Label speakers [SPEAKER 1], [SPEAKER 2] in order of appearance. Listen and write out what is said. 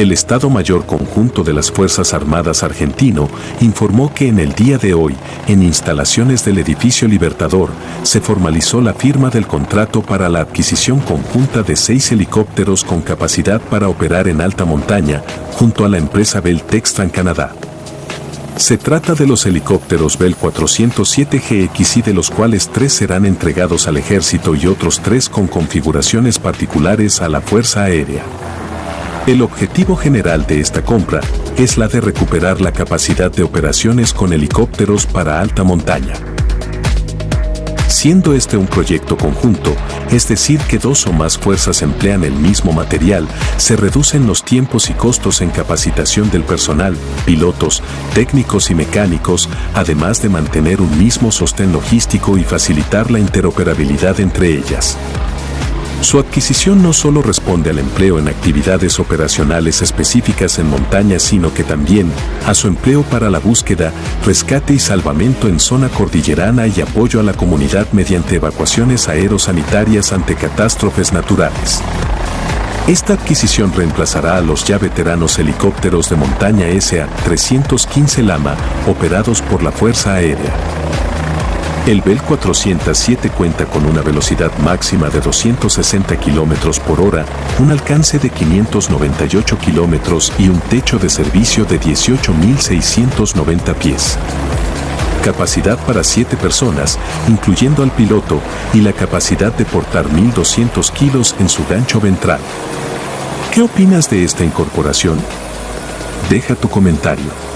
[SPEAKER 1] El Estado Mayor Conjunto de las Fuerzas Armadas argentino informó que en el día de hoy, en instalaciones del edificio Libertador, se formalizó la firma del contrato para la adquisición conjunta de seis helicópteros con capacidad para operar en alta montaña, junto a la empresa Bell Textran Canadá. Se trata de los helicópteros Bell 407 GXI de los cuales tres serán entregados al ejército y otros tres con configuraciones particulares a la Fuerza Aérea. El objetivo general de esta compra es la de recuperar la capacidad de operaciones con helicópteros para alta montaña. Siendo este un proyecto conjunto, es decir que dos o más fuerzas emplean el mismo material, se reducen los tiempos y costos en capacitación del personal, pilotos, técnicos y mecánicos, además de mantener un mismo sostén logístico y facilitar la interoperabilidad entre ellas. Su adquisición no solo responde al empleo en actividades operacionales específicas en montaña, sino que también a su empleo para la búsqueda, rescate y salvamento en zona cordillerana y apoyo a la comunidad mediante evacuaciones aerosanitarias ante catástrofes naturales. Esta adquisición reemplazará a los ya veteranos helicópteros de montaña SA-315 Lama, operados por la Fuerza Aérea. El Bell 407 cuenta con una velocidad máxima de 260 km por hora, un alcance de 598 km y un techo de servicio de 18.690 pies. Capacidad para 7 personas, incluyendo al piloto, y la capacidad de portar 1.200 kilos en su gancho ventral. ¿Qué opinas de esta incorporación? Deja tu comentario.